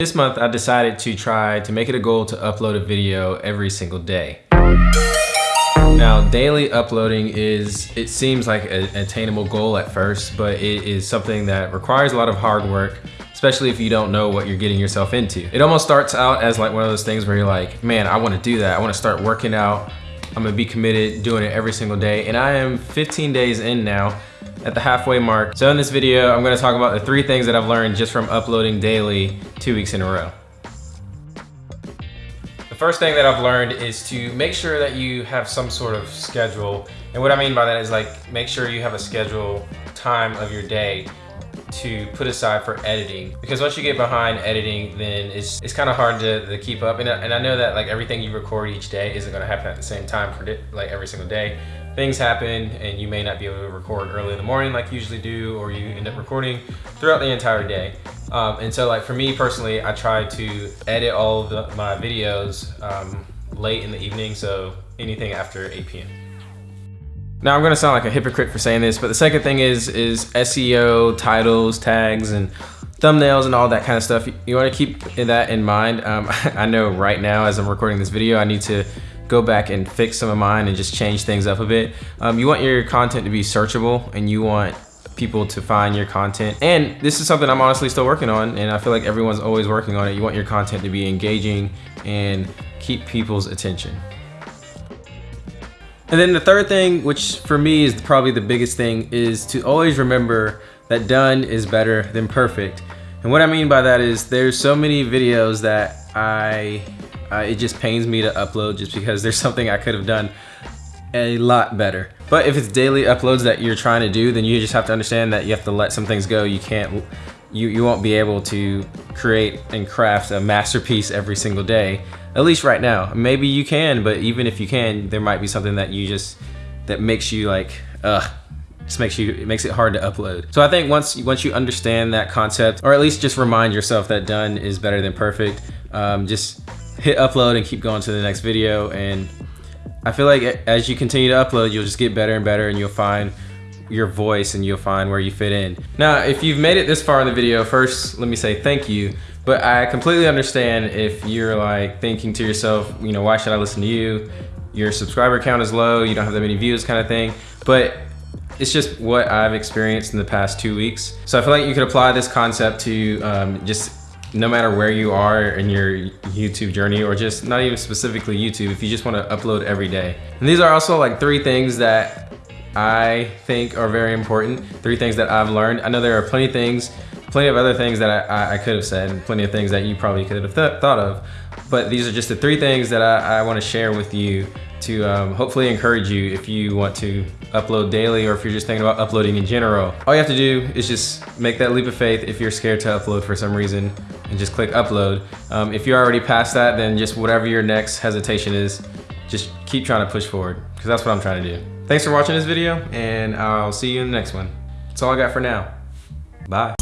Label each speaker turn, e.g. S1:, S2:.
S1: This month, I decided to try to make it a goal to upload a video every single day. Now, daily uploading is, it seems like an attainable goal at first, but it is something that requires a lot of hard work, especially if you don't know what you're getting yourself into. It almost starts out as like one of those things where you're like, man, I wanna do that. I wanna start working out. I'm gonna be committed, doing it every single day. And I am 15 days in now at the halfway mark. So in this video, I'm gonna talk about the three things that I've learned just from uploading daily two weeks in a row. The first thing that I've learned is to make sure that you have some sort of schedule. And what I mean by that is like, make sure you have a schedule time of your day to put aside for editing because once you get behind editing then it's it's kind of hard to, to keep up. And I, and I know that like everything you record each day isn't going to happen at the same time for like every single day. Things happen and you may not be able to record early in the morning like you usually do or you end up recording throughout the entire day. Um, and so like for me personally I try to edit all of the, my videos um, late in the evening so anything after 8 p.m. Now I'm gonna sound like a hypocrite for saying this, but the second thing is is SEO, titles, tags, and thumbnails and all that kind of stuff. You wanna keep that in mind. Um, I know right now as I'm recording this video, I need to go back and fix some of mine and just change things up a bit. Um, you want your content to be searchable and you want people to find your content. And this is something I'm honestly still working on and I feel like everyone's always working on it. You want your content to be engaging and keep people's attention. And then the third thing, which for me is probably the biggest thing, is to always remember that done is better than perfect. And what I mean by that is there's so many videos that I uh, it just pains me to upload just because there's something I could have done a lot better. But if it's daily uploads that you're trying to do, then you just have to understand that you have to let some things go. You can't, you, you won't be able to create and craft a masterpiece every single day, at least right now. Maybe you can, but even if you can, there might be something that you just, that makes you like, ugh, just makes you, it makes it hard to upload. So I think once, once you understand that concept, or at least just remind yourself that done is better than perfect, um, just hit upload and keep going to the next video. And I feel like as you continue to upload, you'll just get better and better and you'll find your voice and you'll find where you fit in. Now, if you've made it this far in the video, first, let me say thank you. But I completely understand if you're like thinking to yourself, you know, why should I listen to you? Your subscriber count is low, you don't have that many views kind of thing. But it's just what I've experienced in the past two weeks. So I feel like you could apply this concept to um, just no matter where you are in your YouTube journey or just not even specifically YouTube, if you just want to upload every day. And these are also like three things that I think are very important, three things that I've learned. I know there are plenty of things, plenty of other things that I, I could have said, plenty of things that you probably could have th thought of, but these are just the three things that I, I want to share with you to um, hopefully encourage you if you want to upload daily or if you're just thinking about uploading in general. All you have to do is just make that leap of faith if you're scared to upload for some reason and just click upload. Um, if you're already past that, then just whatever your next hesitation is, just keep trying to push forward because that's what I'm trying to do. Thanks for watching this video and I'll see you in the next one. That's all I got for now. Bye.